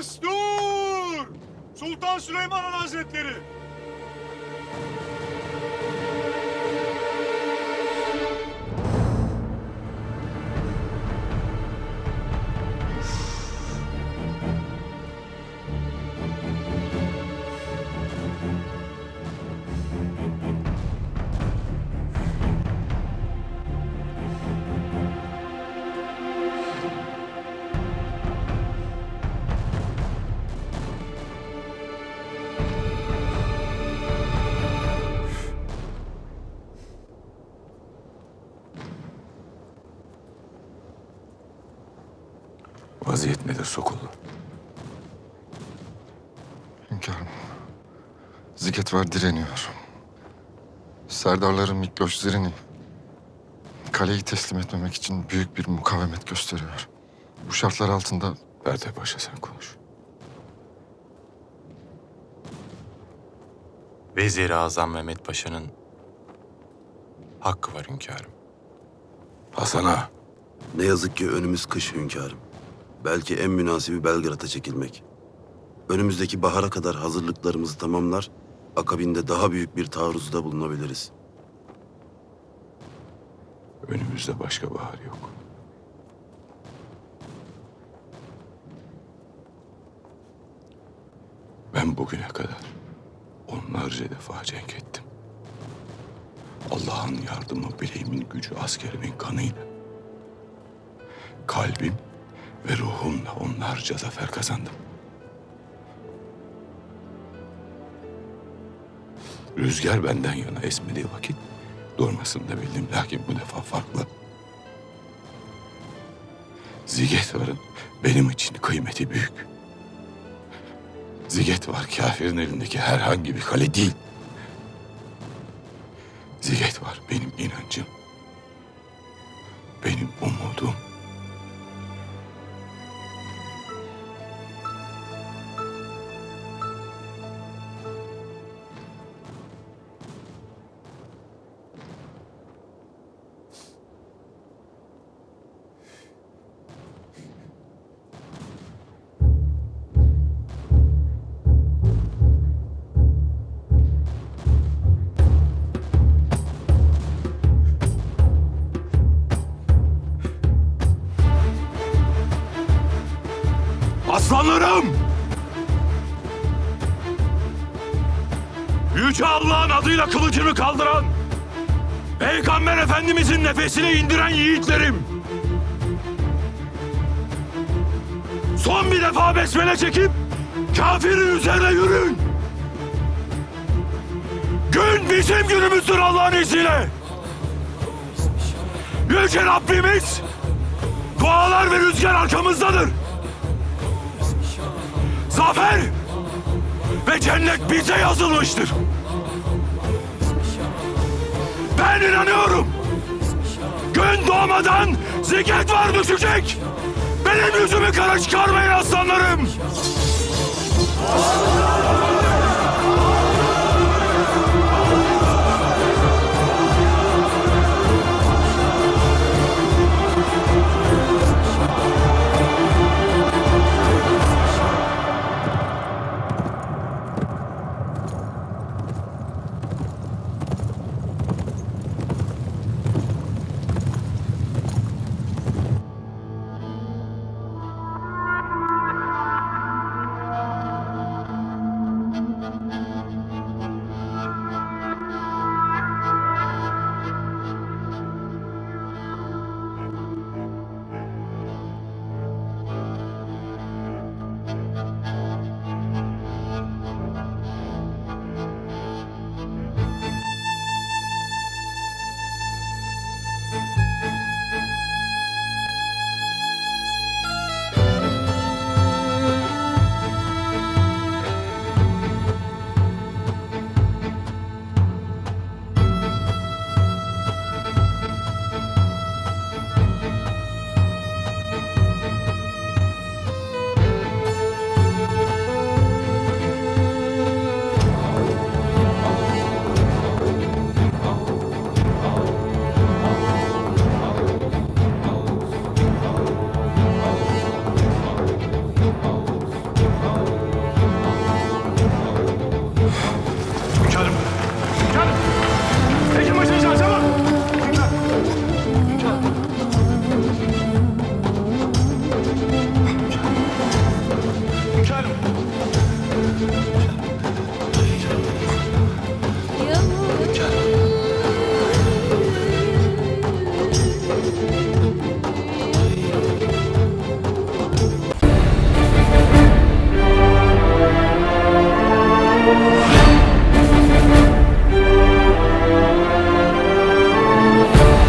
Destur! Sultan Süleyman Hazretleri! Vaziyet nedir Sokullu? Hünkârım. Ziget var direniyor. Serdarların Mikloş Zirini kaleyi teslim etmemek için büyük bir mukavemet gösteriyor. Bu şartlar altında Berde Paşa sen konuş. Vezir-i Azam Mehmet Paşa'nın hakkı var hünkârım. Hasan Ağa, Ne yazık ki önümüz kış hünkârım. Belki en münasibi Belgrad'a çekilmek. Önümüzdeki bahara kadar hazırlıklarımızı tamamlar, akabinde daha büyük bir taarruzda bulunabiliriz. önümüzde başka bahar yok. Ben bugüne kadar onlarca defa cenk ettim. Allah'ın yardımı, bileğimin gücü, askerimin kanıyla. Kalbim ve ruhumla onlarca zafer kazandım. Rüzgar benden yana esmediği vakit durmasını da bildim. Lakin bu defa farklı. Zigetvar'ın benim için kıymeti büyük. Zigetvar kafirin elindeki herhangi bir kale değil. Zigetvar benim inancım. Benim umudum. Aslanlarım! Yüce Allah'ın adıyla kılıcını kaldıran, Peygamber Efendimizin nefesini indiren yiğitlerim! Son bir defa besmele çekip kafirin üzerine yürüyün! Gün bizim günümüzdür Allah'ın izniyle! Yüce Rabbimiz dualar ve rüzgar arkamızdadır! Zafer ve cennet bize yazılmıştır. Ben inanıyorum. Gün doğmadan ziget var düşecek. Benim yüzümü kara çıkarmayın aslanlarım.